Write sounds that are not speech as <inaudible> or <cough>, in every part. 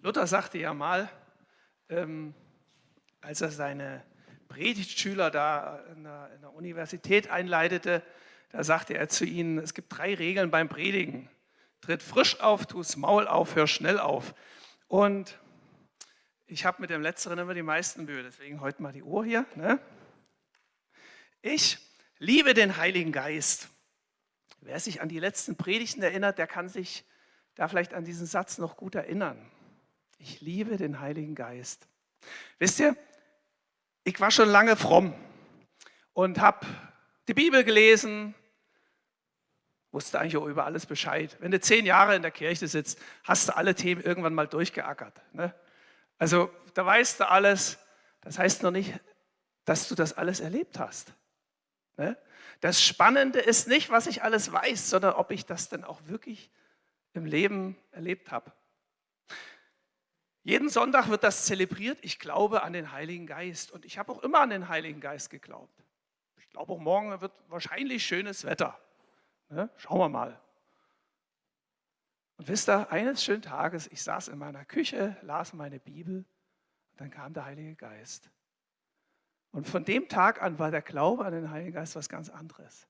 Luther sagte ja mal, ähm, als er seine Predigtschüler da in der, in der Universität einleitete, da sagte er zu ihnen, es gibt drei Regeln beim Predigen. Tritt frisch auf, tu's Maul auf, hör schnell auf. Und ich habe mit dem Letzteren immer die meisten Mühe, deswegen heute mal die Uhr hier. Ne? Ich liebe den Heiligen Geist. Wer sich an die letzten Predigten erinnert, der kann sich da vielleicht an diesen Satz noch gut erinnern. Ich liebe den Heiligen Geist. Wisst ihr, ich war schon lange fromm und habe die Bibel gelesen, wusste eigentlich auch über alles Bescheid. Wenn du zehn Jahre in der Kirche sitzt, hast du alle Themen irgendwann mal durchgeackert. Ne? Also da weißt du alles. Das heißt noch nicht, dass du das alles erlebt hast. Ne? Das Spannende ist nicht, was ich alles weiß, sondern ob ich das denn auch wirklich im Leben erlebt habe. Jeden Sonntag wird das zelebriert. Ich glaube an den Heiligen Geist. Und ich habe auch immer an den Heiligen Geist geglaubt. Ich glaube auch morgen wird wahrscheinlich schönes Wetter. Ne? Schauen wir mal. Und wisst ihr, eines schönen Tages, ich saß in meiner Küche, las meine Bibel und dann kam der Heilige Geist. Und von dem Tag an war der Glaube an den Heiligen Geist was ganz anderes.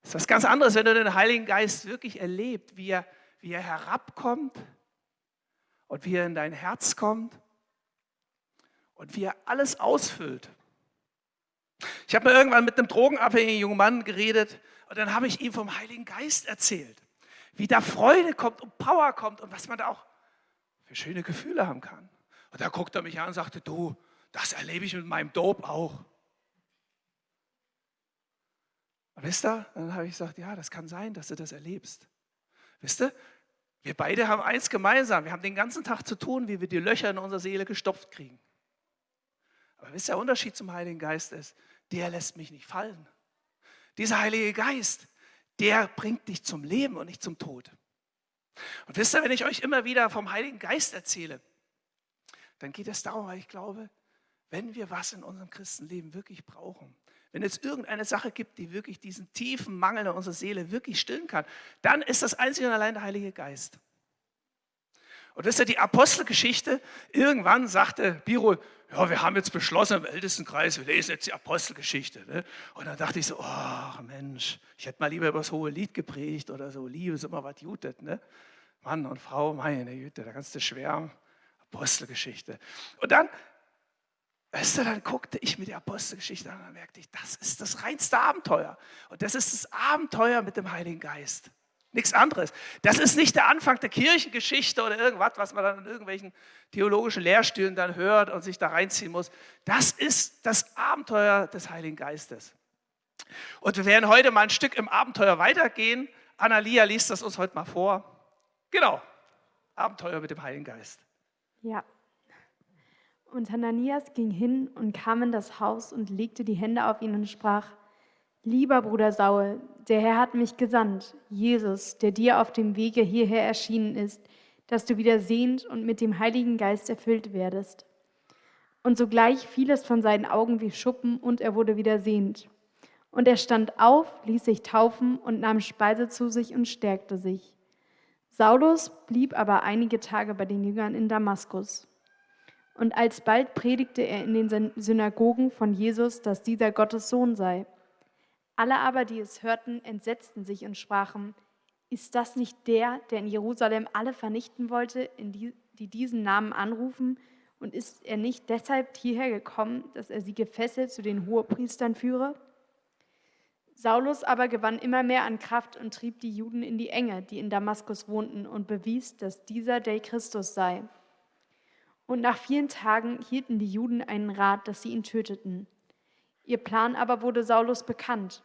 Es ist was ganz anderes, wenn du den Heiligen Geist wirklich erlebt, wie er, wie er herabkommt und wie er in dein Herz kommt und wie er alles ausfüllt. Ich habe mir irgendwann mit einem drogenabhängigen jungen Mann geredet und dann habe ich ihm vom Heiligen Geist erzählt wie da Freude kommt und Power kommt und was man da auch für schöne Gefühle haben kann. Und da guckt er mich an und sagte, du, das erlebe ich mit meinem Dope auch. Und wisst ihr, dann habe ich gesagt, ja, das kann sein, dass du das erlebst. Wisst ihr, wir beide haben eins gemeinsam. Wir haben den ganzen Tag zu tun, wie wir die Löcher in unserer Seele gestopft kriegen. Aber wisst ihr, der Unterschied zum Heiligen Geist ist, der lässt mich nicht fallen. Dieser Heilige Geist, der bringt dich zum Leben und nicht zum Tod. Und wisst ihr, wenn ich euch immer wieder vom Heiligen Geist erzähle, dann geht es darum, weil ich glaube, wenn wir was in unserem Christenleben wirklich brauchen, wenn es irgendeine Sache gibt, die wirklich diesen tiefen Mangel in unserer Seele wirklich stillen kann, dann ist das einzig und allein der Heilige Geist. Und das ist ja die Apostelgeschichte. Irgendwann sagte Biro, ja, wir haben jetzt beschlossen im Ältestenkreis, wir lesen jetzt die Apostelgeschichte. Ne? Und dann dachte ich so, ach Mensch, ich hätte mal lieber über das hohe Lied gepredigt oder so, Liebe ist immer was jutet. Ne? Mann und Frau, meine Güte, da kannst du schwärmen. Apostelgeschichte. Und dann, weißt du, dann guckte ich mir die Apostelgeschichte an und dann merkte ich, das ist das reinste Abenteuer. Und das ist das Abenteuer mit dem Heiligen Geist. Nichts anderes. Das ist nicht der Anfang der Kirchengeschichte oder irgendwas, was man dann in irgendwelchen theologischen Lehrstühlen dann hört und sich da reinziehen muss. Das ist das Abenteuer des Heiligen Geistes. Und wir werden heute mal ein Stück im Abenteuer weitergehen. Annalia liest das uns heute mal vor. Genau, Abenteuer mit dem Heiligen Geist. Ja. Und Hananias ging hin und kam in das Haus und legte die Hände auf ihn und sprach, Lieber Bruder Saul, der Herr hat mich gesandt, Jesus, der dir auf dem Wege hierher erschienen ist, dass du wieder sehend und mit dem Heiligen Geist erfüllt werdest. Und sogleich fiel es von seinen Augen wie Schuppen und er wurde wieder sehend. Und er stand auf, ließ sich taufen und nahm Speise zu sich und stärkte sich. Saulus blieb aber einige Tage bei den Jüngern in Damaskus. Und alsbald predigte er in den Synagogen von Jesus, dass dieser Gottes Sohn sei. Alle aber, die es hörten, entsetzten sich und sprachen, ist das nicht der, der in Jerusalem alle vernichten wollte, die, die diesen Namen anrufen? Und ist er nicht deshalb hierher gekommen, dass er sie gefesselt zu den Hohepriestern führe? Saulus aber gewann immer mehr an Kraft und trieb die Juden in die Enge, die in Damaskus wohnten, und bewies, dass dieser der Christus sei. Und nach vielen Tagen hielten die Juden einen Rat, dass sie ihn töteten. Ihr Plan aber wurde Saulus bekannt.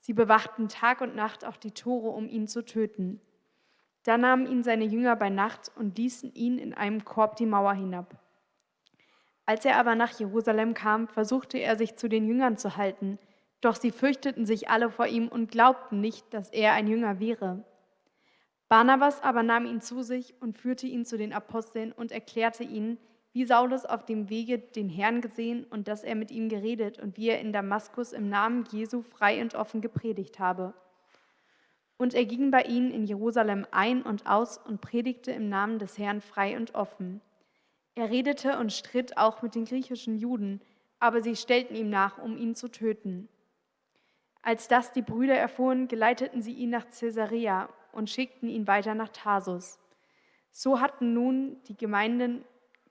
Sie bewachten Tag und Nacht auch die Tore, um ihn zu töten. Da nahmen ihn seine Jünger bei Nacht und ließen ihn in einem Korb die Mauer hinab. Als er aber nach Jerusalem kam, versuchte er sich zu den Jüngern zu halten, doch sie fürchteten sich alle vor ihm und glaubten nicht, dass er ein Jünger wäre. Barnabas aber nahm ihn zu sich und führte ihn zu den Aposteln und erklärte ihnen, wie Saulus auf dem Wege den Herrn gesehen und dass er mit ihm geredet und wie er in Damaskus im Namen Jesu frei und offen gepredigt habe. Und er ging bei ihnen in Jerusalem ein und aus und predigte im Namen des Herrn frei und offen. Er redete und stritt auch mit den griechischen Juden, aber sie stellten ihm nach, um ihn zu töten. Als das die Brüder erfuhren, geleiteten sie ihn nach Caesarea und schickten ihn weiter nach Tarsus. So hatten nun die Gemeinden,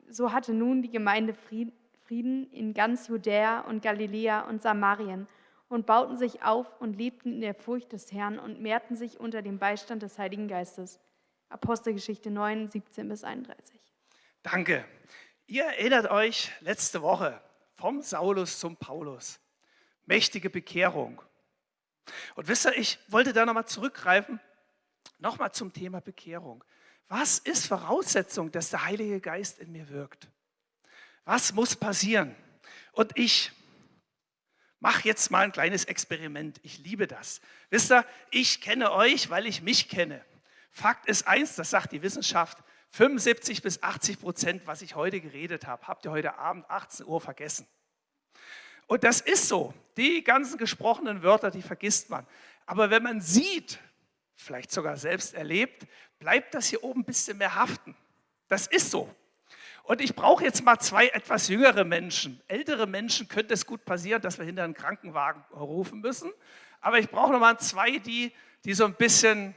so hatte nun die Gemeinde Frieden in ganz Judäa und Galiläa und Samarien und bauten sich auf und lebten in der Furcht des Herrn und mehrten sich unter dem Beistand des Heiligen Geistes. Apostelgeschichte 9, 17 bis 31. Danke. Ihr erinnert euch letzte Woche vom Saulus zum Paulus. Mächtige Bekehrung. Und wisst ihr, ich wollte da nochmal zurückgreifen, nochmal zum Thema Bekehrung. Was ist Voraussetzung, dass der Heilige Geist in mir wirkt? Was muss passieren? Und ich mache jetzt mal ein kleines Experiment. Ich liebe das. Wisst ihr, ich kenne euch, weil ich mich kenne. Fakt ist eins, das sagt die Wissenschaft, 75 bis 80 Prozent, was ich heute geredet habe, habt ihr heute Abend 18 Uhr vergessen. Und das ist so. Die ganzen gesprochenen Wörter, die vergisst man. Aber wenn man sieht, vielleicht sogar selbst erlebt, bleibt das hier oben ein bisschen mehr haften. Das ist so. Und ich brauche jetzt mal zwei etwas jüngere Menschen. Ältere Menschen könnte es gut passieren, dass wir hinter einen Krankenwagen rufen müssen. Aber ich brauche noch mal zwei, die, die so ein bisschen,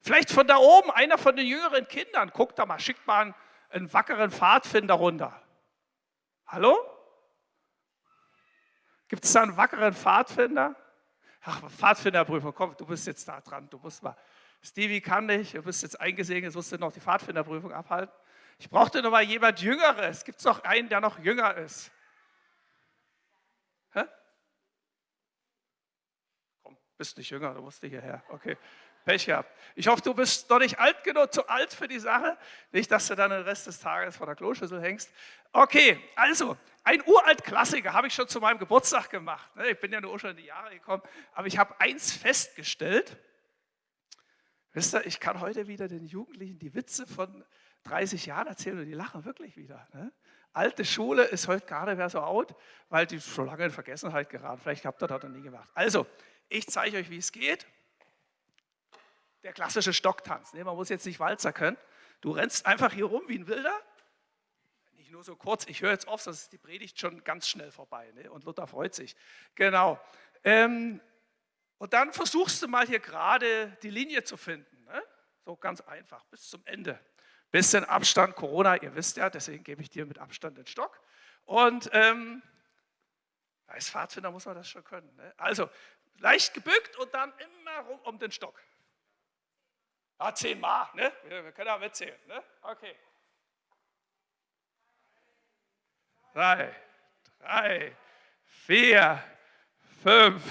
vielleicht von da oben, einer von den jüngeren Kindern, guckt da mal, schickt mal einen, einen wackeren Pfadfinder runter. Hallo? Gibt es da einen wackeren Pfadfinder? Ach, Pfadfinderprüfung, komm, du bist jetzt da dran. Du musst mal. Stevie kann nicht, du bist jetzt eingesehen, jetzt musst du noch die Pfadfinderprüfung abhalten. Ich brauchte noch mal jemand Jüngeres. Gibt es noch einen, der noch jünger ist? Hä? Komm, bist nicht jünger, du musst hierher. Okay, Pech gehabt. Ich hoffe, du bist noch nicht alt genug, zu alt für die Sache. Nicht, dass du dann den Rest des Tages vor der Kloschüssel hängst. Okay, also, ein uralt Klassiker habe ich schon zu meinem Geburtstag gemacht. Ne? Ich bin ja nur schon in die Jahre gekommen, aber ich habe eins festgestellt. Wisst ihr, ich kann heute wieder den Jugendlichen die Witze von 30 Jahren erzählen und die lachen wirklich wieder. Ne? Alte Schule ist heute gar nicht so out, weil die schon lange in Vergessenheit geraten. Vielleicht habt ihr das noch nie gemacht. Also, ich zeige euch, wie es geht. Der klassische Stocktanz. Ne? Man muss jetzt nicht Walzer können. Du rennst einfach hier rum wie ein Wilder. Nicht nur so kurz, ich höre jetzt auf, sonst ist die Predigt schon ganz schnell vorbei. Ne? Und Luther freut sich. Genau. Ähm, und dann versuchst du mal hier gerade die Linie zu finden. Ne? So ganz einfach, bis zum Ende. Bisschen Abstand, Corona, ihr wisst ja, deswegen gebe ich dir mit Abstand den Stock. Und ähm, als Pfadfinder muss man das schon können. Ne? Also leicht gebückt und dann immer rum um den Stock. Ja, zehnmal, ne? Wir, können auch mitzählen. Ne? Okay. Drei, drei, vier, fünf,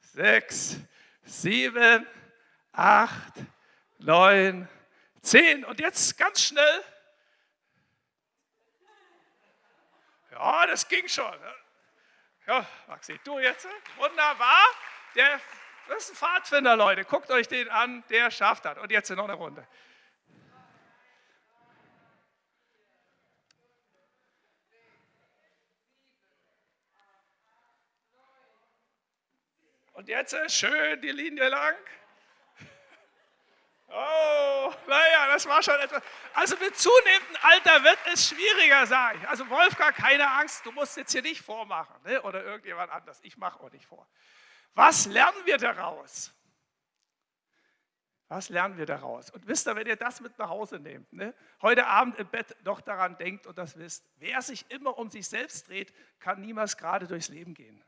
sechs, sieben, acht, neun, Zehn. Und jetzt ganz schnell. Ja, das ging schon. Ne? Ja, Maxi, du jetzt. Ne? Wunderbar. Der, das ist ein Pfadfinder, Leute. Guckt euch den an, der schafft das. Und jetzt noch eine Runde. Und jetzt schön die Linie lang. <laughs> Oh, naja, das war schon etwas. Also mit zunehmendem Alter wird es schwieriger, sage ich. Also Wolfgang, keine Angst, du musst jetzt hier nicht vormachen ne? oder irgendjemand anders. Ich mache auch nicht vor. Was lernen wir daraus? Was lernen wir daraus? Und wisst ihr, wenn ihr das mit nach Hause nehmt, ne? heute Abend im Bett noch daran denkt und das wisst, wer sich immer um sich selbst dreht, kann niemals gerade durchs Leben gehen.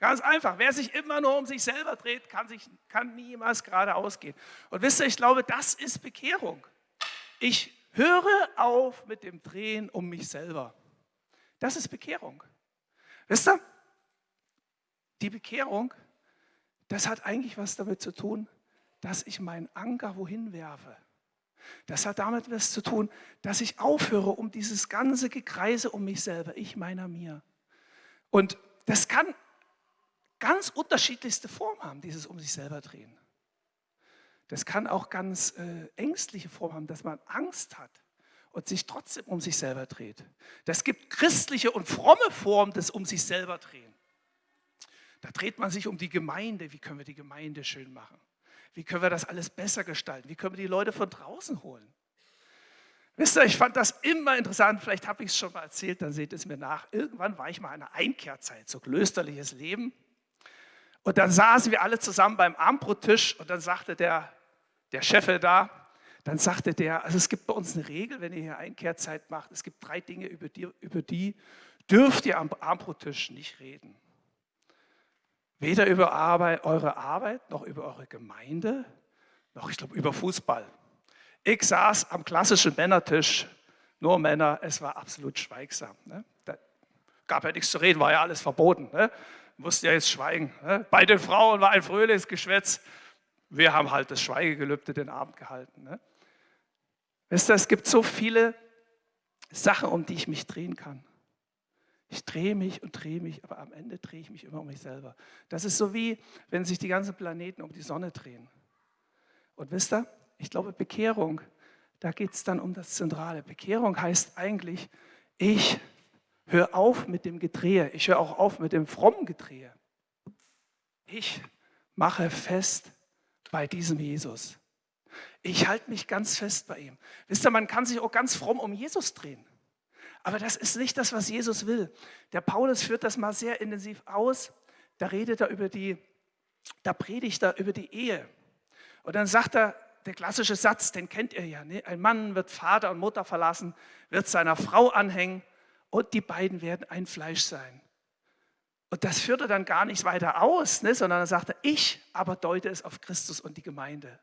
Ganz einfach. Wer sich immer nur um sich selber dreht, kann, sich, kann niemals geradeaus gehen. Und wisst ihr, ich glaube, das ist Bekehrung. Ich höre auf mit dem Drehen um mich selber. Das ist Bekehrung. Wisst ihr, die Bekehrung, das hat eigentlich was damit zu tun, dass ich meinen Anker wohin werfe. Das hat damit was zu tun, dass ich aufhöre um dieses ganze Gekreise um mich selber, ich meiner mir. Und das kann ganz unterschiedlichste Formen haben, dieses um sich selber drehen. Das kann auch ganz äh, ängstliche Formen haben, dass man Angst hat und sich trotzdem um sich selber dreht. Das gibt christliche und fromme Formen des um sich selber drehen. Da dreht man sich um die Gemeinde. Wie können wir die Gemeinde schön machen? Wie können wir das alles besser gestalten? Wie können wir die Leute von draußen holen? Wisst ihr, ich fand das immer interessant, vielleicht habe ich es schon mal erzählt, dann seht es mir nach. Irgendwann war ich mal in einer Einkehrzeit, so klösterliches Leben. Und dann saßen wir alle zusammen beim Armbrottisch und dann sagte der, der Chef da, dann sagte der, also es gibt bei uns eine Regel, wenn ihr hier Einkehrzeit macht, es gibt drei Dinge, über die, über die dürft ihr am Armbrottisch nicht reden. Weder über Arbeit, eure Arbeit, noch über eure Gemeinde, noch, ich glaube, über Fußball. Ich saß am klassischen Männertisch, nur Männer, es war absolut schweigsam. Ne? Da gab ja nichts zu reden, war ja alles verboten. Ne? Musste ja jetzt schweigen. Ne? Bei den Frauen war ein fröhliches Geschwätz. Wir haben halt das Schweigegelübde den Abend gehalten. Ne? Wisst ihr, es gibt so viele Sachen, um die ich mich drehen kann. Ich drehe mich und drehe mich, aber am Ende drehe ich mich immer um mich selber. Das ist so wie, wenn sich die ganzen Planeten um die Sonne drehen. Und wisst ihr, ich glaube, Bekehrung, da geht es dann um das Zentrale. Bekehrung heißt eigentlich, ich höre auf mit dem Gedrehe. Ich höre auch auf mit dem frommen Gedrehe. Ich mache fest bei diesem Jesus. Ich halte mich ganz fest bei ihm. Wisst ihr, man kann sich auch ganz fromm um Jesus drehen. Aber das ist nicht das, was Jesus will. Der Paulus führt das mal sehr intensiv aus. Da redet er über die, da predigt er über die Ehe. Und dann sagt er, der klassische Satz, den kennt ihr ja. Ne? Ein Mann wird Vater und Mutter verlassen, wird seiner Frau anhängen und die beiden werden ein Fleisch sein. Und das führt er dann gar nicht weiter aus, ne? sondern er sagt, ich aber deute es auf Christus und die Gemeinde.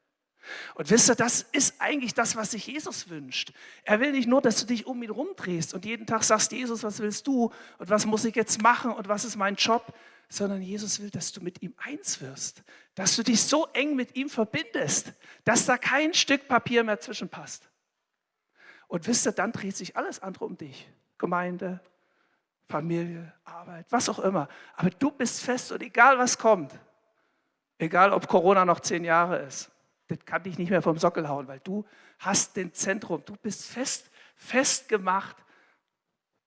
Und wisst ihr, das ist eigentlich das, was sich Jesus wünscht. Er will nicht nur, dass du dich um ihn rumdrehst und jeden Tag sagst, Jesus, was willst du und was muss ich jetzt machen und was ist mein Job, sondern Jesus will, dass du mit ihm eins wirst, dass du dich so eng mit ihm verbindest, dass da kein Stück Papier mehr zwischenpasst. Und wisst ihr, dann dreht sich alles andere um dich. Gemeinde, Familie, Arbeit, was auch immer. Aber du bist fest und egal was kommt, egal ob Corona noch zehn Jahre ist, das kann dich nicht mehr vom Sockel hauen, weil du hast den Zentrum, du bist fest, festgemacht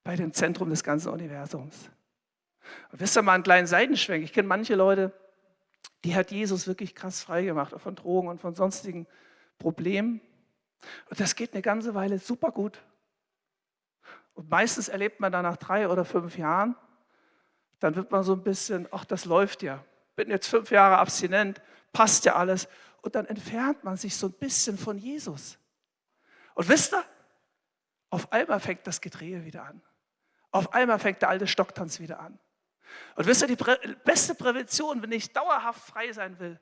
bei dem Zentrum des ganzen Universums. Und wisst ihr mal einen kleinen Seitenschwenk? Ich kenne manche Leute, die hat Jesus wirklich krass frei gemacht, auch von Drogen und von sonstigen Problemen. Und das geht eine ganze Weile super gut. Und meistens erlebt man dann nach drei oder fünf Jahren, dann wird man so ein bisschen, ach, das läuft ja. Bin jetzt fünf Jahre abstinent, passt ja alles und dann entfernt man sich so ein bisschen von Jesus. Und wisst ihr, auf einmal fängt das Gedrehe wieder an. Auf einmal fängt der alte Stocktanz wieder an. Und wisst ihr, die beste Prävention, wenn ich dauerhaft frei sein will,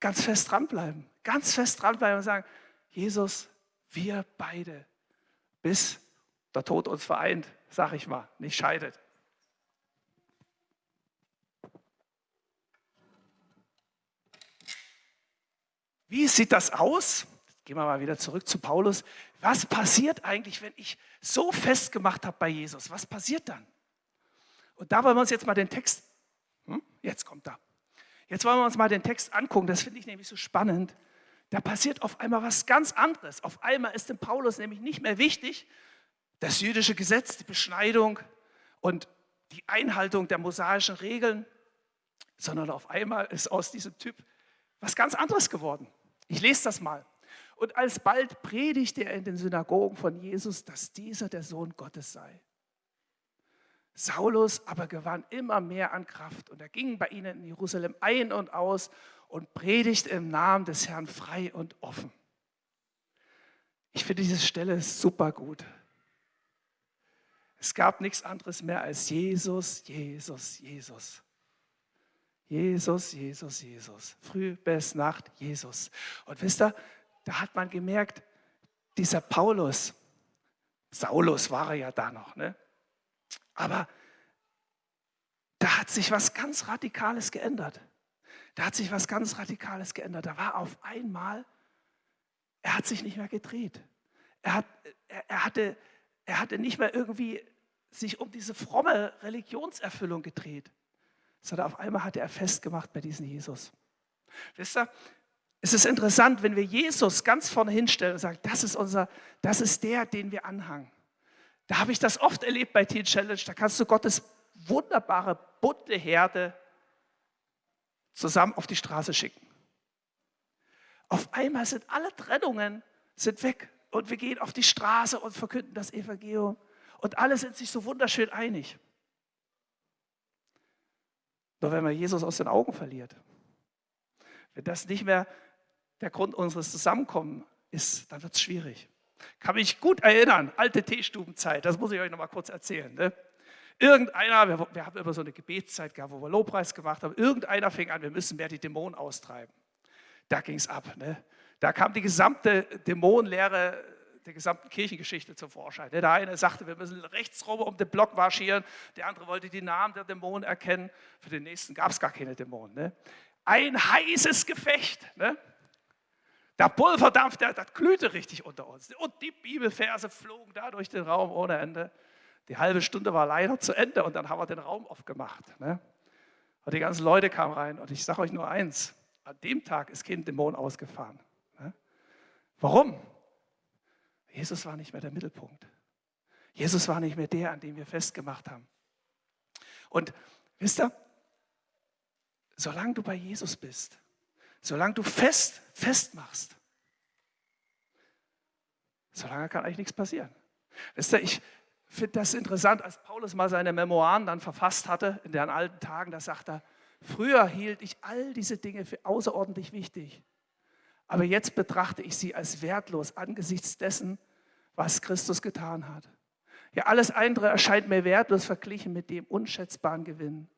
ganz fest dranbleiben. Ganz fest dranbleiben und sagen, Jesus, wir beide, bis der Tod uns vereint, sag ich mal, nicht scheidet. Wie sieht das aus? Gehen wir mal wieder zurück zu Paulus. Was passiert eigentlich, wenn ich so festgemacht habe bei Jesus? Was passiert dann? Und da wollen wir uns jetzt mal den Text, hm? jetzt kommt da. Jetzt wollen wir uns mal den Text angucken, das finde ich nämlich so spannend. Da passiert auf einmal was ganz anderes. Auf einmal ist dem Paulus nämlich nicht mehr wichtig, das jüdische Gesetz, die Beschneidung und die Einhaltung der mosaischen Regeln, sondern auf einmal ist aus diesem Typ was ganz anderes geworden. Ich lese das mal. Und alsbald predigte er in den Synagogen von Jesus, dass dieser der Sohn Gottes sei. Saulus aber gewann immer mehr an Kraft und er ging bei ihnen in Jerusalem ein und aus und predigte im Namen des Herrn frei und offen. Ich finde diese Stelle super gut. Es gab nichts anderes mehr als Jesus, Jesus, Jesus. Jesus, Jesus, Jesus. Früh bis Nacht Jesus. Und wisst ihr, da hat man gemerkt, dieser Paulus, Saulus war er ja da noch, ne? aber da hat sich was ganz Radikales geändert. Da hat sich was ganz Radikales geändert. Da war auf einmal, er hat sich nicht mehr gedreht. Er, hat, er, er, hatte, er hatte nicht mehr irgendwie sich um diese fromme Religionserfüllung gedreht, sondern auf einmal hatte er festgemacht bei diesem Jesus. Wisst ihr, es ist interessant, wenn wir Jesus ganz vorne hinstellen und sagen, das ist unser, das ist der, den wir anhangen. Da habe ich das oft erlebt bei Teen Challenge, da kannst du Gottes wunderbare, bunte Herde zusammen auf die Straße schicken. Auf einmal sind alle Trennungen sind weg und wir gehen auf die Straße und verkünden das Evangelium und alle sind sich so wunderschön einig. Nur wenn man Jesus aus den Augen verliert, wenn das nicht mehr der Grund unseres Zusammenkommens ist, dann wird es schwierig. Kann mich gut erinnern, alte Teestubenzeit, das muss ich euch noch mal kurz erzählen. Ne? Irgendeiner, wir, wir, haben immer so eine Gebetszeit gehabt, wo wir Lobpreis gemacht haben, irgendeiner fing an, wir müssen mehr die Dämonen austreiben. Da ging es ab. Ne? Da kam die gesamte Dämonenlehre der gesamten Kirchengeschichte zum Vorschein. Der eine sagte, wir müssen rechts rum um den Block marschieren, der andere wollte die Namen der Dämonen erkennen, für den nächsten gab es gar keine Dämonen. Ne? Ein heißes Gefecht. Ne? Der Pulverdampf, der, das glühte richtig unter uns. Und die Bibelverse flogen da durch den Raum ohne Ende. Die halbe Stunde war leider zu Ende und dann haben wir den Raum aufgemacht. Ne? Und die ganzen Leute kamen rein und ich sage euch nur eins, an dem Tag ist kein Dämon ausgefahren. Ne? Warum? Jesus war nicht mehr der Mittelpunkt. Jesus war nicht mehr der, an dem wir festgemacht haben. Und wisst ihr, solange du bei Jesus bist, solange du fest, festmachst, solange kann eigentlich nichts passieren. Wisst ihr, ich finde das interessant, als Paulus mal seine Memoiren dann verfasst hatte, in den alten Tagen, da sagt er, früher hielt ich all diese Dinge für außerordentlich wichtig, aber jetzt betrachte ich sie als wertlos angesichts dessen, was Christus getan hat. Ja, alles andere erscheint mir wertlos verglichen mit dem unschätzbaren Gewinn,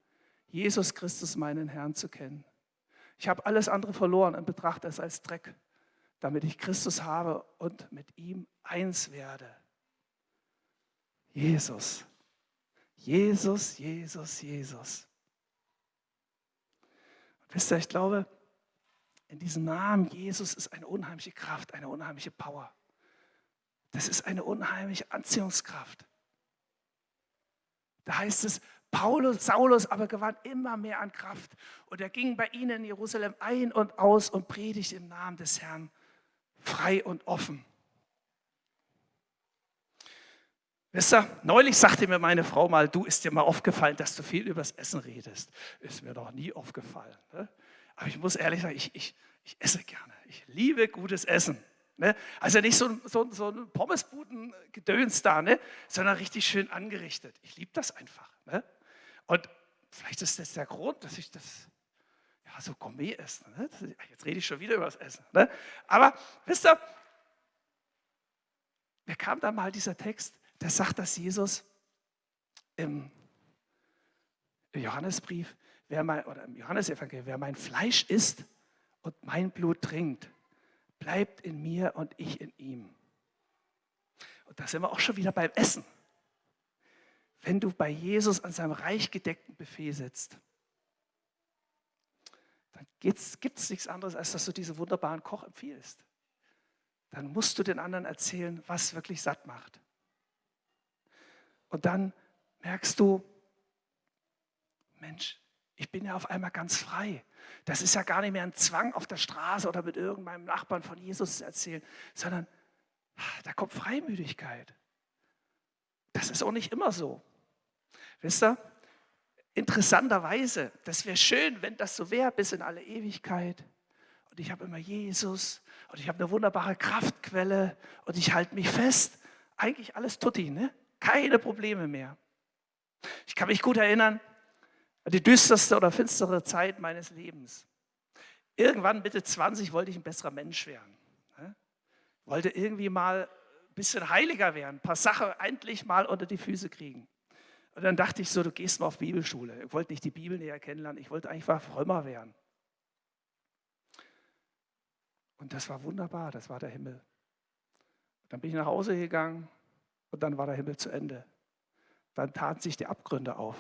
Jesus Christus, meinen Herrn, zu kennen. Ich habe alles andere verloren und betrachte es als Dreck, damit ich Christus habe und mit ihm eins werde. Jesus. Jesus, Jesus, Jesus. Wisst ihr, ich glaube, in diesem Namen Jesus ist eine unheimliche Kraft, eine unheimliche Power. Das ist eine unheimliche Anziehungskraft. Da heißt es, Paulus, Saulus aber gewann immer mehr an Kraft und er ging bei ihnen in Jerusalem ein und aus und predigte im Namen des Herrn frei und offen. Wisst ihr, neulich sagte mir meine Frau mal, du ist dir mal aufgefallen, dass du viel übers Essen redest. Ist mir doch nie aufgefallen. Ne? Aber ich muss ehrlich sagen, ich, ich, ich esse gerne. Ich liebe gutes Essen. Ne? Also nicht so, so, so ein Pommesbuden-Gedöns da, ne? sondern richtig schön angerichtet. Ich liebe das einfach. Ne? Und vielleicht ist das der Grund, dass ich das ja, so Gourmet esse. Ne? Jetzt rede ich schon wieder über das Essen. Ne? Aber wisst ihr, mir kam da mal dieser Text, der sagt, dass Jesus im Johannesbrief, wer mein, oder im Johannesevangelium, wer mein Fleisch isst und mein Blut trinkt, bleibt in mir und ich in ihm. Und da sind wir auch schon wieder beim Essen. Wenn du bei Jesus an seinem reich gedeckten Buffet sitzt, dann gibt es nichts anderes, als dass du diesen wunderbaren Koch empfiehlst. Dann musst du den anderen erzählen, was wirklich satt macht. Und dann merkst du, Mensch, ich bin ja auf einmal ganz frei. Das ist ja gar nicht mehr ein Zwang auf der Straße oder mit irgendeinem Nachbarn von Jesus zu erzählen, sondern ah, da kommt Freimütigkeit. Das ist auch nicht immer so. Wisst ihr, interessanterweise, das wäre schön, wenn das so wäre bis in alle Ewigkeit. Und ich habe immer Jesus und ich habe eine wunderbare Kraftquelle und ich halte mich fest. Eigentlich alles tutti, ne? keine Probleme mehr. Ich kann mich gut erinnern, die düsterste oder finstere Zeit meines Lebens. Irgendwann, Mitte 20, wollte ich ein besserer Mensch werden. Wollte irgendwie mal ein bisschen heiliger werden, ein paar Sachen endlich mal unter die Füße kriegen. Und dann dachte ich so, du gehst mal auf Bibelschule. Ich wollte nicht die Bibel näher kennenlernen, ich wollte einfach frömmer werden. Und das war wunderbar, das war der Himmel. Dann bin ich nach Hause gegangen und dann war der Himmel zu Ende. Dann taten sich die Abgründe auf.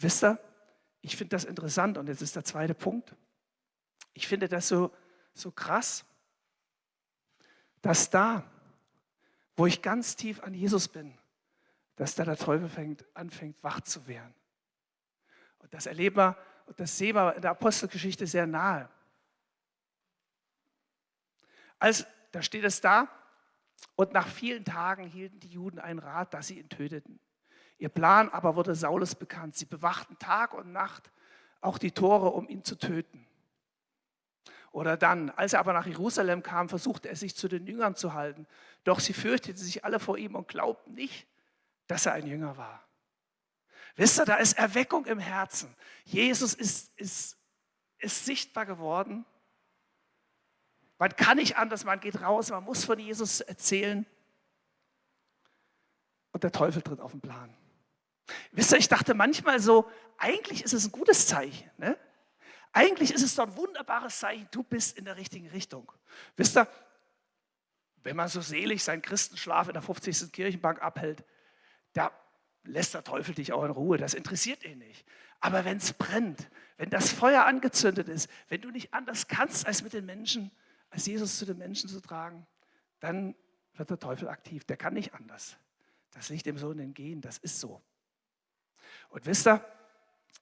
Wisst ihr, ich finde das interessant und jetzt ist der zweite Punkt. Ich finde das so, so krass, dass da, wo ich ganz tief an Jesus bin, dass da der Teufel fängt, anfängt, wach zu werden. Und das erleben wir, und das sehen wir in der Apostelgeschichte sehr nahe. Als, da steht es da, und nach vielen Tagen hielten die Juden einen Rat, dass sie ihn töteten. Ihr Plan aber wurde Saulus bekannt. Sie bewachten Tag und Nacht auch die Tore, um ihn zu töten. Oder dann, als er aber nach Jerusalem kam, versuchte er sich zu den Jüngern zu halten. Doch sie fürchteten sich alle vor ihm und glaubten nicht, dass er ein Jünger war. Wisst ihr, da ist Erweckung im Herzen. Jesus ist, ist, ist sichtbar geworden. Man kann nicht anders, man geht raus, man muss von Jesus erzählen. Und der Teufel tritt auf den Plan. Wisst ihr, ich dachte manchmal so, eigentlich ist es ein gutes Zeichen. Ne? Eigentlich ist es doch ein wunderbares Zeichen, du bist in der richtigen Richtung. Wisst ihr, wenn man so selig seinen Christenschlaf in der 50. Kirchenbank abhält, da lässt der Teufel dich auch in Ruhe, das interessiert ihn nicht. Aber wenn es brennt, wenn das Feuer angezündet ist, wenn du nicht anders kannst, als mit den Menschen, als Jesus zu den Menschen zu tragen, dann wird der Teufel aktiv. Der kann nicht anders. Das liegt dem Sohn entgehen, das ist so. Und wisst ihr,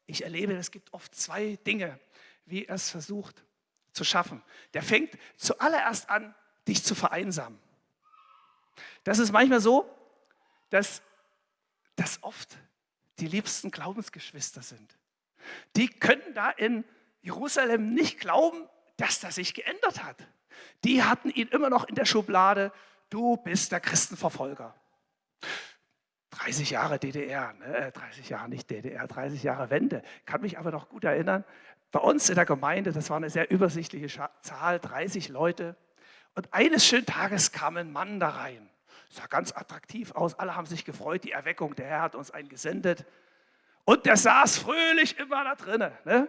ich erlebe, es gibt oft zwei Dinge, wie er es versucht zu schaffen. Der fängt zuallererst an, dich zu vereinsamen. Das ist manchmal so, dass das oft die liebsten Glaubensgeschwister sind. Die können da in Jerusalem nicht glauben, dass das sich geändert hat. Die hatten ihn immer noch in der Schublade, du bist der Christenverfolger. 30 Jahre DDR, ne? 30 äh, Jahre nicht DDR, 30 Jahre Wende. Kann mich aber noch gut erinnern, bei uns in der Gemeinde, das war eine sehr übersichtliche Zahl, 30 Leute. Und eines schönen Tages kam ein Mann da rein. Sah ganz attraktiv aus, alle haben sich gefreut, die Erweckung, der Herr hat uns einen gesendet. Und der saß fröhlich immer da drinnen. Ne?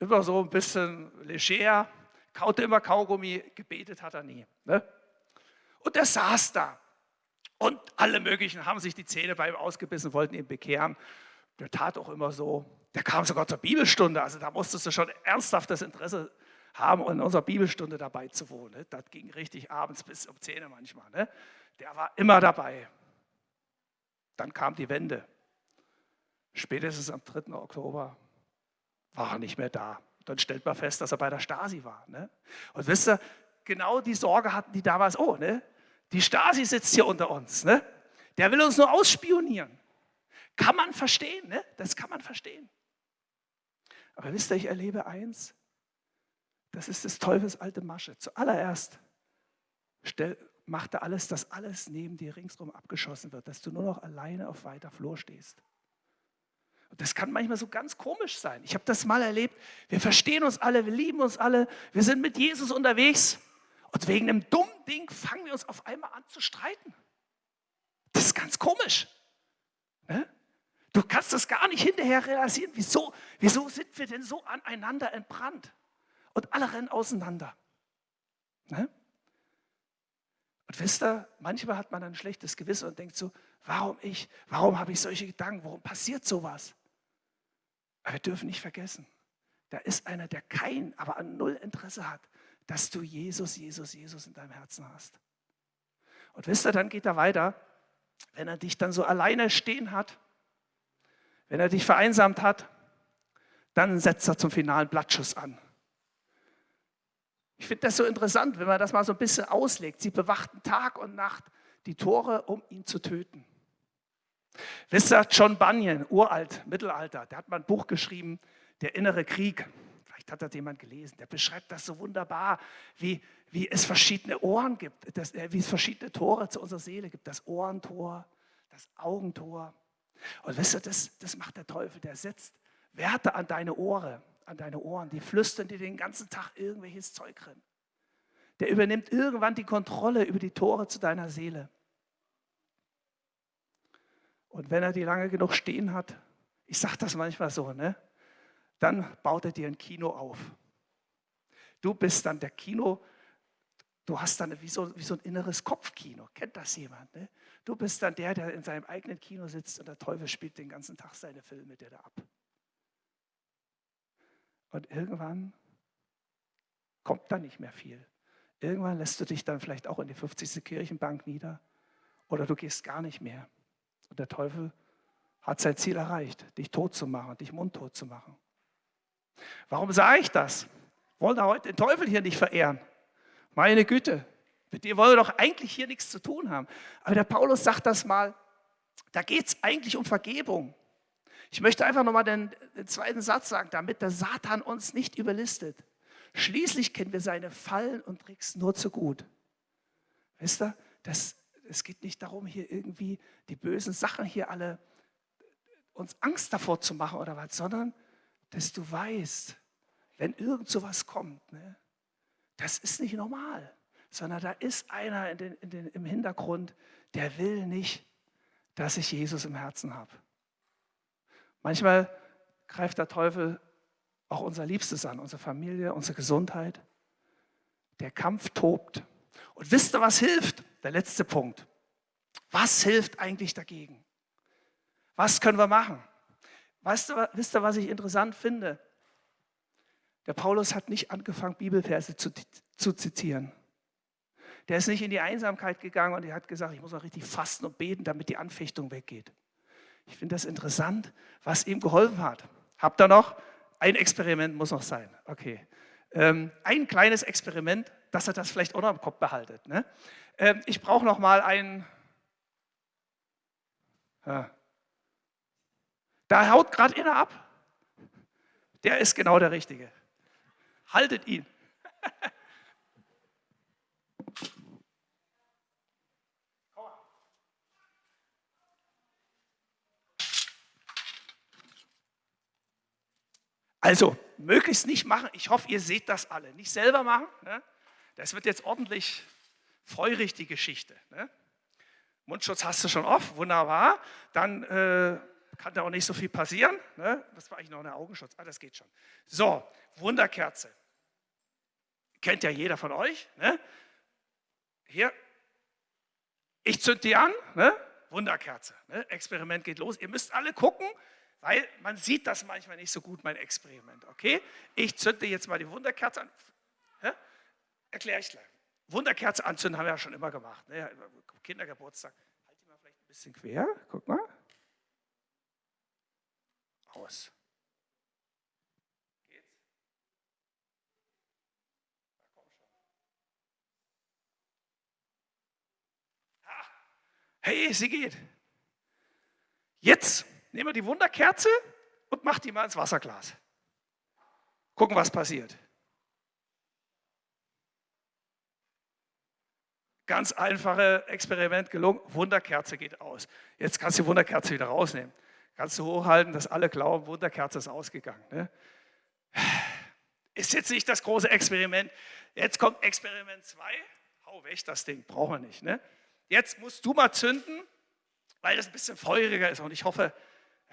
Immer so ein bisschen leger, kaute immer Kaugummi, gebetet hat er nie. Ne? Und der saß da. Und alle möglichen haben sich die Zähne bei ihm ausgebissen, wollten ihn bekehren. Der tat auch immer so. Der kam sogar zur Bibelstunde. Also da musstest du schon ernsthaftes Interesse haben, in unserer Bibelstunde dabei zu wohnen. Das ging richtig abends bis um 10 Uhr manchmal. Ne? Der war immer dabei. Dann kam die Wende. Spätestens am 3. Oktober war er nicht mehr da. Dann stellt man fest, dass er bei der Stasi war. Ne? Und wisst ihr, genau die Sorge hatten die damals, oh, ne? Die Stasi sitzt hier unter uns. Ne? Der will uns nur ausspionieren. Kann man verstehen, ne? das kann man verstehen. Aber wisst ihr, ich erlebe eins, das ist des Teufels alte Masche. Zuallererst stell, macht er alles, dass alles neben dir ringsherum abgeschossen wird, dass du nur noch alleine auf weiter Flur stehst. Und das kann manchmal so ganz komisch sein. Ich habe das mal erlebt. Wir verstehen uns alle, wir lieben uns alle, wir sind mit Jesus unterwegs und wegen einem dummen Ding fangen wir uns auf einmal an zu streiten. Das ist ganz komisch. Ne? Du kannst das gar nicht hinterher realisieren. Wieso, wieso sind wir denn so aneinander entbrannt? Und alle rennen auseinander. Ne? Und wisst ihr, manchmal hat man ein schlechtes Gewissen und denkt so, warum ich, warum habe ich solche Gedanken, warum passiert sowas? Aber wir dürfen nicht vergessen, da ist einer, der kein, aber an null Interesse hat, dass du Jesus, Jesus, Jesus in deinem Herzen hast. Und wisst ihr, dann geht er weiter, wenn er dich dann so alleine stehen hat, wenn er dich vereinsamt hat, dann setzt er zum finalen Blattschuss an. Ich finde das so interessant, wenn man das mal so ein bisschen auslegt. Sie bewachten Tag und Nacht die Tore, um ihn zu töten. Wisst ihr, John Bunyan, uralt, Mittelalter, der hat mal ein Buch geschrieben, Der innere Krieg. Vielleicht hat das jemand gelesen. Der beschreibt das so wunderbar, wie, wie es verschiedene Ohren gibt, dass, wie es verschiedene Tore zu unserer Seele gibt. Das Ohrentor, das Augentor, und wisst ihr, das, das macht der Teufel, der setzt Werte an deine Ohren, an deine Ohren, die flüstern dir den ganzen Tag irgendwelches Zeug drin. Der übernimmt irgendwann die Kontrolle über die Tore zu deiner Seele. Und wenn er die lange genug stehen hat, ich sage das manchmal so, ne? Dann baut er dir ein Kino auf. Du bist dann der Kino, du hast dann wie so, wie so ein inneres Kopfkino. Kennt das jemand? Ne? Du bist dann der, der in seinem eigenen Kino sitzt und der Teufel spielt den ganzen Tag seine Filme dir da ab. Und irgendwann kommt da nicht mehr viel. Irgendwann lässt du dich dann vielleicht auch in die 50. Kirchenbank nieder oder du gehst gar nicht mehr. Und der Teufel hat sein Ziel erreicht, dich tot zu machen, dich mundtot zu machen. Warum sage ich das? Wollen wir heute den Teufel hier nicht verehren? Meine Güte, mit dir wollen wir doch eigentlich hier nichts zu tun haben. Aber der Paulus sagt das mal, da geht es eigentlich um Vergebung. Ich möchte einfach nochmal den, den zweiten Satz sagen, damit der Satan uns nicht überlistet, Schließlich kennen wir seine Fallen und Tricks nur zu gut. Wisst ihr, das, es geht nicht darum, hier irgendwie die bösen Sachen hier alle uns Angst davor zu machen oder was, sondern dass du weißt, wenn irgend sowas kommt, ne, das ist nicht normal, sondern da ist einer in den, in den, im Hintergrund, der will nicht, dass ich Jesus im Herzen habe. Manchmal greift der Teufel auch unser Liebstes an, unsere Familie, unsere Gesundheit. Der Kampf tobt. Und wisst ihr, was hilft? Der letzte Punkt. Was hilft eigentlich dagegen? Was können wir machen? Weißt du, wisst ihr, was ich interessant finde? Der Paulus hat nicht angefangen, Bibelverse zu, zu zitieren. Der ist nicht in die Einsamkeit gegangen und er hat gesagt, ich muss auch richtig fasten und beten, damit die Anfechtung weggeht. Ich finde das interessant, was ihm geholfen hat. Habt ihr noch? Ein Experiment muss noch sein. Okay. Ähm, ein kleines Experiment, dass er das vielleicht auch noch im Kopf behaltet. Ne? Ähm, ich brauche noch mal ein. Ja. Da haut gerade einer ab. Der ist genau der Richtige. Haltet ihn. Also, möglichst nicht machen. Ich hoffe, ihr seht das alle. Nicht selber machen. Ne? Das wird jetzt ordentlich feurig, die Geschichte. Ne? Mundschutz hast du schon auf, wunderbar. Dann äh, kann da auch nicht so viel passieren. Ne? Das war eigentlich noch ein Augenschutz. Ah, das geht schon. So, Wunderkerze. Kennt ja jeder von euch. Ne? Hier, ich zünd die an. Ne? Wunderkerze. Ne? Experiment geht los. Ihr müsst alle gucken, weil man sieht das manchmal nicht so gut, mein Experiment. Okay? Ich zünde jetzt mal die Wunderkerze an. Erkläre ich gleich. Wunderkerze anzünden haben wir ja schon immer gemacht. Ne? Kindergeburtstag. Halt die mal vielleicht ein bisschen quer. Guck mal. Aus. Geht's? Na komm schon. Ha. Hey, sie geht. Jetzt Nehmen wir die Wunderkerze und mach die mal ins Wasserglas. Gucken, was passiert. Ganz einfache Experiment gelungen. Wunderkerze geht aus. Jetzt kannst du die Wunderkerze wieder rausnehmen. Kannst du hochhalten, dass alle glauben, Wunderkerze ist ausgegangen. Ne? Ist jetzt nicht das große Experiment. Jetzt kommt Experiment 2. Hau weg das Ding, brauchen wir nicht. Ne? Jetzt musst du mal zünden, weil das ein bisschen feuriger ist. Und ich hoffe,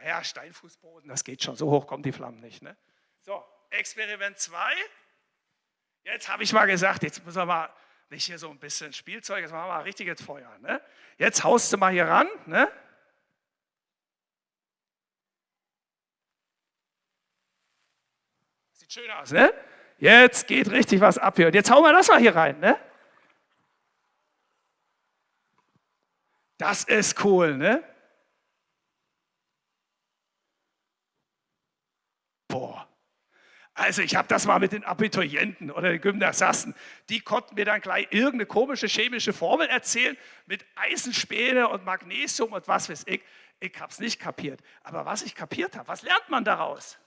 ja, Steinfußboden, das geht schon, so hoch kommen die Flammen nicht. Ne? So, Experiment 2. Jetzt habe ich mal gesagt, jetzt müssen wir mal nicht hier so ein bisschen Spielzeug, jetzt machen wir mal richtiges Feuer. Ne? Jetzt haust du mal hier ran. Ne? Sieht schön aus, ne? Jetzt geht richtig was ab hier. Und jetzt hauen wir das mal hier rein, ne? Das ist cool, ne? Boah. Also ich habe das mal mit den Abiturienten oder den Gymnasiasten, die konnten mir dann gleich irgendeine komische chemische Formel erzählen mit Eisenspäne und Magnesium und was weiß ich. Ich habe es nicht kapiert. Aber was ich kapiert habe, was lernt man daraus?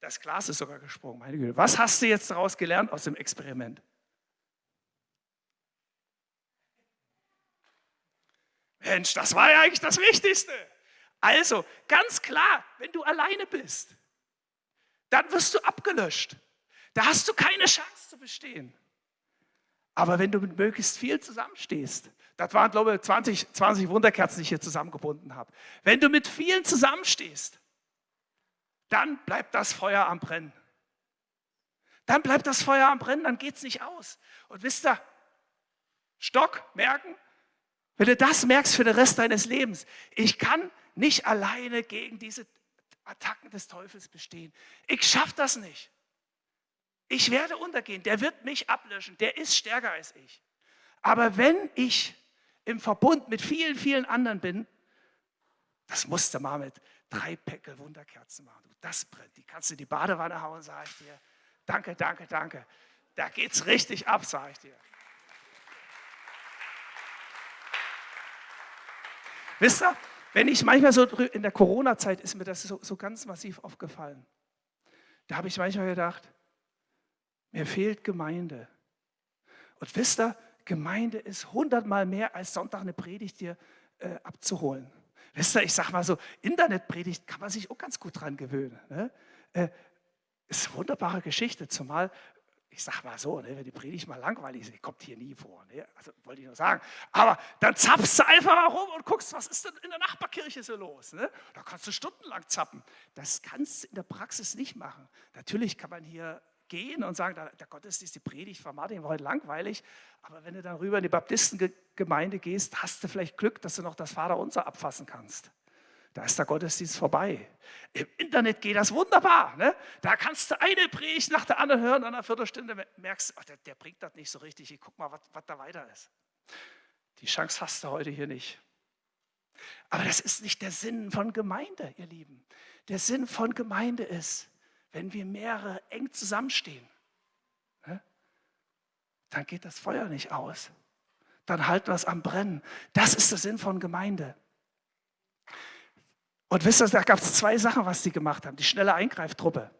Das Glas ist sogar gesprungen, meine Güte. Was hast du jetzt daraus gelernt aus dem Experiment? Mensch, das war ja eigentlich das Wichtigste. Also, ganz klar, wenn du alleine bist, dann wirst du abgelöscht. Da hast du keine Chance zu bestehen. Aber wenn du mit möglichst viel zusammenstehst, das waren, glaube ich, 20, 20 Wunderkerzen, die ich hier zusammengebunden habe. Wenn du mit vielen zusammenstehst, dann bleibt das Feuer am Brennen. Dann bleibt das Feuer am Brennen, dann geht es nicht aus. Und wisst ihr, Stock merken, wenn du das merkst für den Rest deines Lebens, ich kann nicht alleine gegen diese Attacken des Teufels bestehen. Ich schaffe das nicht. Ich werde untergehen. Der wird mich ablöschen. Der ist stärker als ich. Aber wenn ich im Verbund mit vielen, vielen anderen bin, das musst du mal mit drei Päckel Wunderkerzen machen. das brennt. Die kannst du in die Badewanne hauen, sage ich dir. Danke, danke, danke. Da geht es richtig ab, sage ich dir. Wisst ihr, wenn ich manchmal so in der Corona-Zeit ist mir das so, so ganz massiv aufgefallen. da habe ich manchmal gedacht, mir fehlt Gemeinde. Und wisst ihr, Gemeinde ist hundertmal mehr als Sonntag eine Predigt hier äh, abzuholen. Wisst ihr, ich sage mal so, Internetpredigt kann man sich auch ganz gut dran gewöhnen. Ne? Äh, ist eine wunderbare Geschichte, zumal ich sage mal so, ne, wenn die Predigt mal langweilig ist, kommt hier nie vor. Ne? Also wollte ich nur sagen. Aber dann zapfst du einfach mal rum und guckst, was ist denn in der Nachbarkirche so los. Ne? Da kannst du stundenlang zappen. Das kannst du in der Praxis nicht machen. Natürlich kann man hier gehen und sagen, der Gottesdienst, die Predigt von Martin war heute langweilig. Aber wenn du dann rüber in die Baptistengemeinde gehst, hast du vielleicht Glück, dass du noch das Vaterunser abfassen kannst. Da ist der Gottesdienst vorbei. Im Internet geht das wunderbar. Ne? Da kannst du eine Predigt nach der anderen hören nach einer Viertelstunde merkst du, der, der, bringt das nicht so richtig. Ich guck mal, was da weiter ist. Die Chance hast du heute hier nicht. Aber das ist nicht der Sinn von Gemeinde, ihr Lieben. Der Sinn von Gemeinde ist, wenn wir mehrere eng zusammenstehen, ne? dann geht das Feuer nicht aus. Dann halten wir es am Brennen. Das ist der Sinn von Gemeinde. Und wisst ihr, da gab es zwei Sachen, was sie gemacht haben. Die schnelle Eingreiftruppe.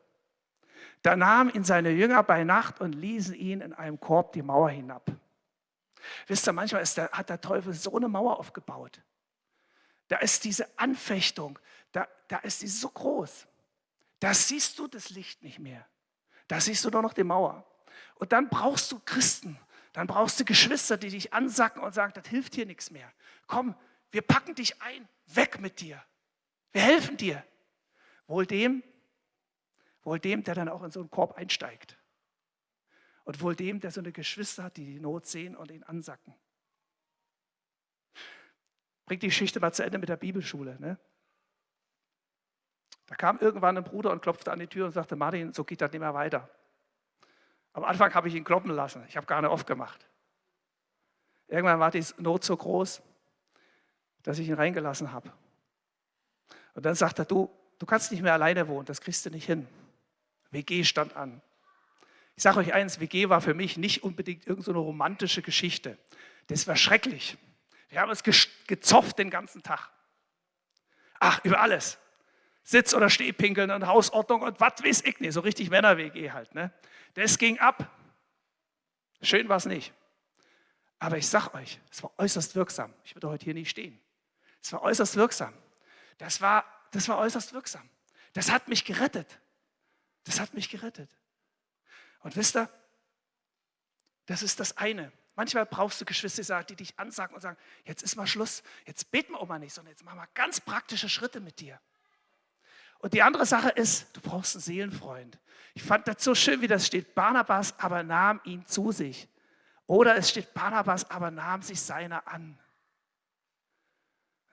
Da nahmen ihn seine Jünger bei Nacht und ließen ihn in einem Korb die Mauer hinab. Wisst ihr, manchmal der, hat der Teufel so eine Mauer aufgebaut. Da ist diese Anfechtung, da, da ist die so groß. Da siehst du das Licht nicht mehr. Da siehst du nur noch die Mauer. Und dann brauchst du Christen, dann brauchst du Geschwister, die dich ansacken und sagen, das hilft hier nichts mehr. Komm, wir packen dich ein, weg mit dir. Wir helfen dir. Wohl dem, wohl dem, der dann auch in so einen Korb einsteigt. Und wohl dem, der so eine Geschwister hat, die die Not sehen und ihn ansacken. Bringt die Geschichte mal zu Ende mit der Bibelschule. Ne? Da kam irgendwann ein Bruder und klopfte an die Tür und sagte, Martin, so geht das nicht mehr weiter. Am Anfang habe ich ihn kloppen lassen. Ich habe gar nicht aufgemacht. Irgendwann war die Not so groß, dass ich ihn reingelassen habe. Und dann sagt er, du, du kannst nicht mehr alleine wohnen, das kriegst du nicht hin. WG stand an. Ich sage euch eins, WG war für mich nicht unbedingt irgendeine so romantische Geschichte. Das war schrecklich. Wir haben uns gezofft den ganzen Tag. Ach, über alles. Sitz- oder Stehpinkeln und Hausordnung und was weiß ich nicht. So richtig Männer-WG halt. Ne? Das ging ab. Schön war es nicht. Aber ich sage euch, es war äußerst wirksam. Ich würde heute hier nicht stehen. Es war äußerst wirksam. Das war, das war äußerst wirksam. Das hat mich gerettet. Das hat mich gerettet. Und wisst ihr, das ist das eine. Manchmal brauchst du Geschwister, die dich ansagen und sagen, jetzt ist mal Schluss, jetzt beten wir auch mal nicht, sondern jetzt machen wir ganz praktische Schritte mit dir. Und die andere Sache ist, du brauchst einen Seelenfreund. Ich fand das so schön, wie das steht. Barnabas aber nahm ihn zu sich. Oder es steht, Barnabas aber nahm sich seiner an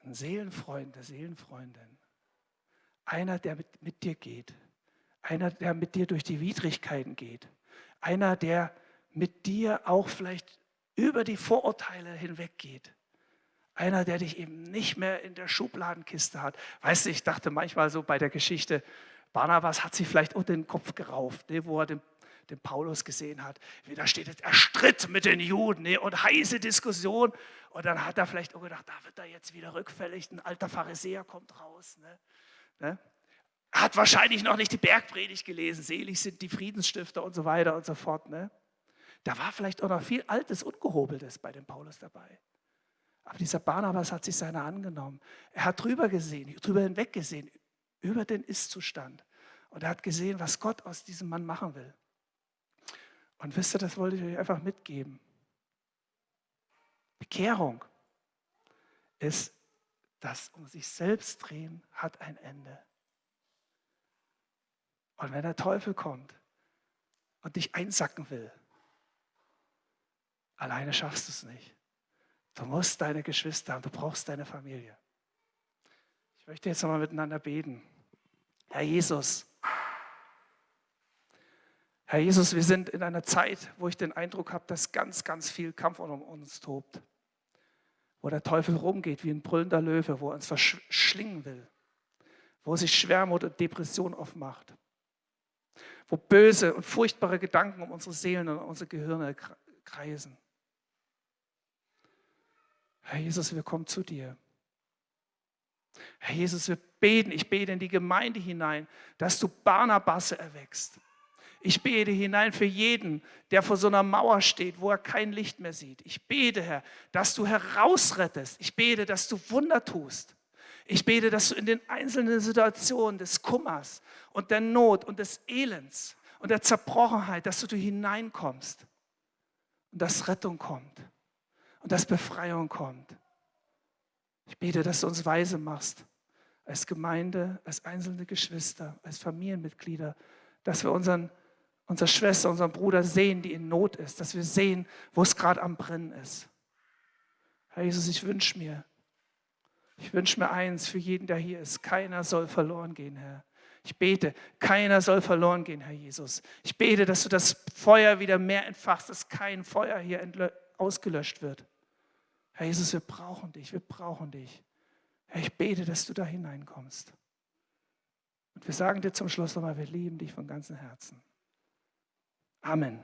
ein Seelenfreund, eine Seelenfreundin. Einer, der mit, mit dir geht. Einer, der mit dir durch die Widrigkeiten geht. Einer, der mit dir auch vielleicht über die Vorurteile hinweggeht. Einer, der dich eben nicht mehr in der Schubladenkiste hat. Weißt du, ich dachte manchmal so bei der Geschichte, Barnabas hat sich vielleicht unter den Kopf gerauft, ne, wo er den, den Paulus gesehen hat. Da steht jetzt, er stritt mit den Juden ne, und heiße Diskussion. Und dann hat er vielleicht auch gedacht, da wird er jetzt wieder rückfällig, ein alter Pharisäer kommt raus. Ne? Ne? Er hat wahrscheinlich noch nicht die Bergpredigt gelesen, selig sind die Friedensstifter und so weiter und so fort. Ne? Da war vielleicht auch noch viel Altes, Ungehobeltes bei dem Paulus dabei. Aber dieser Barnabas hat sich seiner angenommen. Er hat drüber gesehen, drüber hinweg gesehen, über den Ist-Zustand. Und er hat gesehen, was Gott aus diesem Mann machen will. Und wisst ihr, das wollte ich euch einfach mitgeben. Bekehrung ist, das um sich selbst drehen hat ein Ende. Und wenn der Teufel kommt und dich einsacken will, alleine schaffst du es nicht. Du musst deine Geschwister haben, du brauchst deine Familie. Ich möchte jetzt nochmal miteinander beten. Herr Jesus, Herr Jesus, wir sind in einer Zeit, wo ich den Eindruck habe, dass ganz, ganz viel Kampf um uns tobt. Wo der Teufel rumgeht wie ein brüllender Löwe, wo er uns verschlingen will. Wo sich Schwermut und Depression aufmacht. Wo böse und furchtbare Gedanken um unsere Seelen und unsere Gehirne kreisen. Herr Jesus, wir kommen zu dir. Herr Jesus, wir beten, ich bete in die Gemeinde hinein, dass du Barnabasse erwächst. Ich bete hinein für jeden, der vor so einer Mauer steht, wo er kein Licht mehr sieht. Ich bete, Herr, dass du herausrettest. Ich bete, dass du Wunder tust. Ich bete, dass du in den einzelnen Situationen des Kummers und der Not und des Elends und der Zerbrochenheit, dass du hineinkommst und dass Rettung kommt und dass Befreiung kommt. Ich bete, dass du uns weise machst, als Gemeinde, als einzelne Geschwister, als Familienmitglieder, dass wir unseren, unsere Schwester, unseren Bruder sehen, die in Not ist, dass wir sehen, wo es gerade am Brennen ist. Herr Jesus, ich wünsche mir, ich wünsche mir eins für jeden, der hier ist, keiner soll verloren gehen, Herr. Ich bete, keiner soll verloren gehen, Herr Jesus. Ich bete, dass du das Feuer wieder mehr entfachst, dass kein Feuer hier ausgelöscht wird. Herr Jesus, wir brauchen dich, wir brauchen dich. Herr, ich bete, dass du da hineinkommst. Und wir sagen dir zum Schluss nochmal, wir lieben dich von ganzem Herzen. Amen.